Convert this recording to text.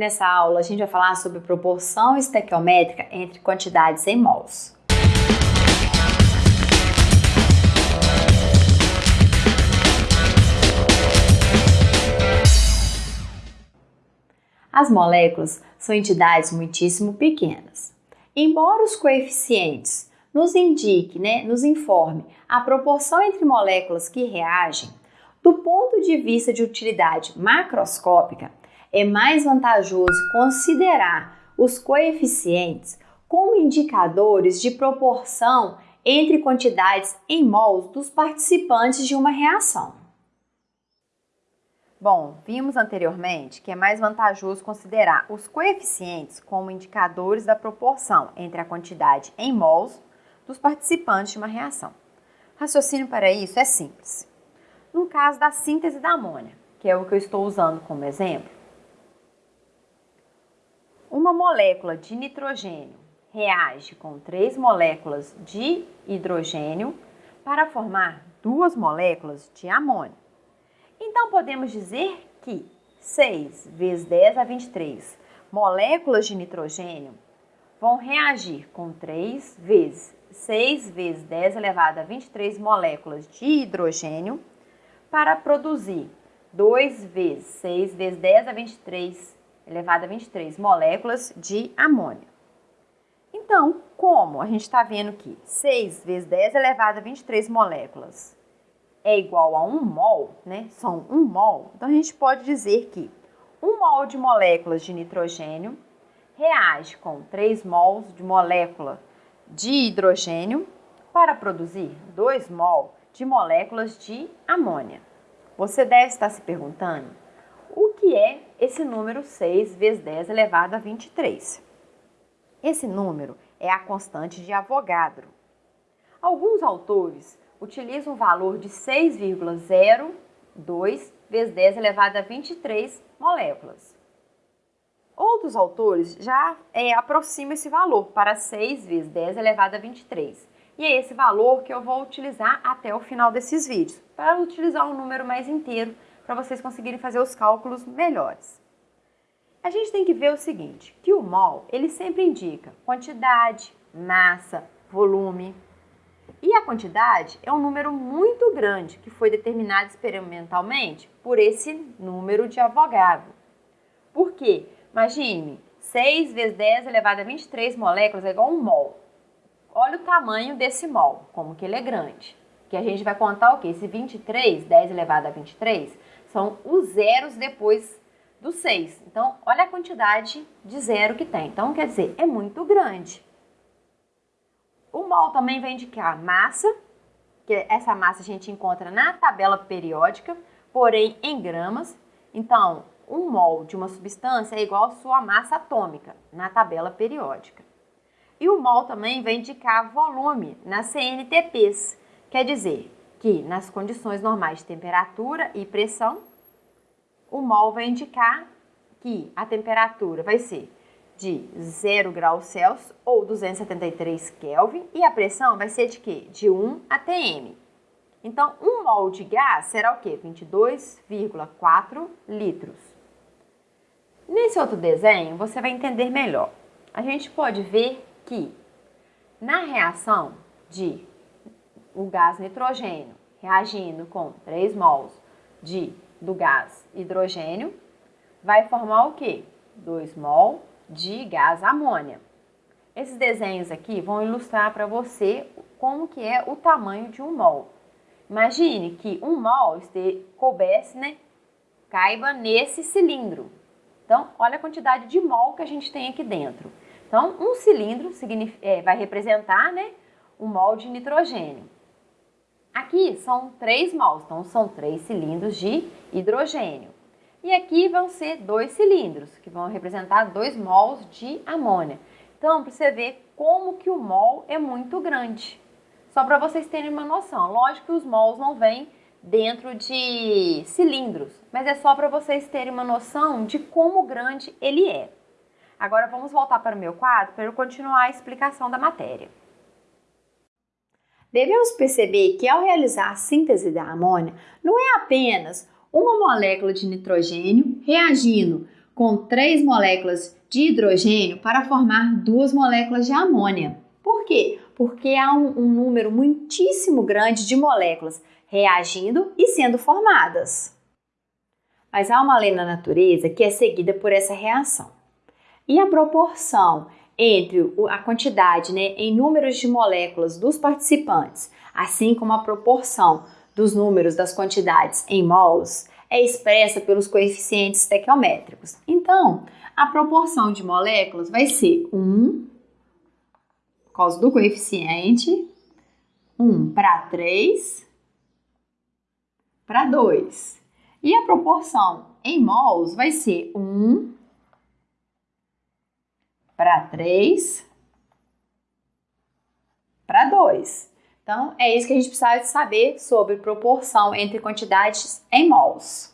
Nessa aula, a gente vai falar sobre proporção estequiométrica entre quantidades em mols. As moléculas são entidades muitíssimo pequenas. Embora os coeficientes nos indique, né, nos informe a proporção entre moléculas que reagem, do ponto de vista de utilidade macroscópica, é mais vantajoso considerar os coeficientes como indicadores de proporção entre quantidades em mols dos participantes de uma reação. Bom, vimos anteriormente que é mais vantajoso considerar os coeficientes como indicadores da proporção entre a quantidade em mols dos participantes de uma reação. Raciocínio para isso é simples. No caso da síntese da amônia, que é o que eu estou usando como exemplo, uma molécula de nitrogênio reage com três moléculas de hidrogênio para formar duas moléculas de amônio. Então, podemos dizer que 6 vezes 10 a 23 moléculas de nitrogênio vão reagir com 3 vezes 6 vezes 10 elevado a 23 moléculas de hidrogênio para produzir 2 vezes 6 vezes 10 a 23 elevado a 23 moléculas de amônio. Então, como a gente está vendo que 6 vezes 10 elevado a 23 moléculas é igual a 1 mol, né? São 1 mol, então a gente pode dizer que 1 mol de moléculas de nitrogênio reage com 3 mols de molécula de hidrogênio para produzir 2 mol de moléculas de amônia. Você deve estar se perguntando o que é esse número 6 vezes 10 elevado a 23. Esse número é a constante de Avogadro. Alguns autores utilizam o valor de 6,02 vezes 10 elevado a 23 moléculas. Outros autores já é, aproximam esse valor para 6 vezes 10 elevado a 23. E é esse valor que eu vou utilizar até o final desses vídeos, para utilizar um número mais inteiro para vocês conseguirem fazer os cálculos melhores. A gente tem que ver o seguinte, que o mol, ele sempre indica quantidade, massa, volume. E a quantidade é um número muito grande que foi determinado experimentalmente por esse número de Avogadro. Por quê? Imagine, 6 vezes 10 elevado a 23 moléculas é igual a um mol. Olha o tamanho desse mol, como que ele é grande. Que a gente vai contar o quê? Esse 23, 10 elevado a 23, são os zeros depois do 6. Então, olha a quantidade de zero que tem. Então, quer dizer, é muito grande. O mol também vai indicar massa, que essa massa a gente encontra na tabela periódica, porém em gramas. Então, um mol de uma substância é igual à sua massa atômica na tabela periódica. E o mol também vai indicar volume nas CNTPs, quer dizer, que nas condições normais de temperatura e pressão, o mol vai indicar que a temperatura vai ser de 0 graus Celsius ou 273 Kelvin e a pressão vai ser de quê? De 1 atm. Então, um mol de gás será o quê? 22,4 litros. Nesse outro desenho, você vai entender melhor. A gente pode ver que na reação de o gás nitrogênio reagindo com 3 mols de, do gás hidrogênio, vai formar o quê? 2 mol de gás amônia. Esses desenhos aqui vão ilustrar para você como que é o tamanho de um mol. Imagine que um mol este, coubesse, né, caiba nesse cilindro. Então, olha a quantidade de mol que a gente tem aqui dentro. Então, um cilindro é, vai representar né, um mol de nitrogênio. Aqui são três mols, então são três cilindros de hidrogênio. E aqui vão ser dois cilindros, que vão representar dois mols de amônia. Então, para você ver como que o mol é muito grande. Só para vocês terem uma noção. Lógico que os mols não vêm dentro de cilindros, mas é só para vocês terem uma noção de como grande ele é. Agora vamos voltar para o meu quadro para eu continuar a explicação da matéria. Devemos perceber que ao realizar a síntese da amônia, não é apenas uma molécula de nitrogênio reagindo com três moléculas de hidrogênio para formar duas moléculas de amônia. Por quê? Porque há um, um número muitíssimo grande de moléculas reagindo e sendo formadas. Mas há uma lei na natureza que é seguida por essa reação. E a proporção entre a quantidade né, em números de moléculas dos participantes, assim como a proporção dos números das quantidades em mols, é expressa pelos coeficientes estequiométricos. Então, a proporção de moléculas vai ser 1, por causa do coeficiente, 1 para 3 para 2. E a proporção em mols vai ser 1 para 3 para 2. Então, é isso que a gente precisa saber sobre proporção entre quantidades em mols.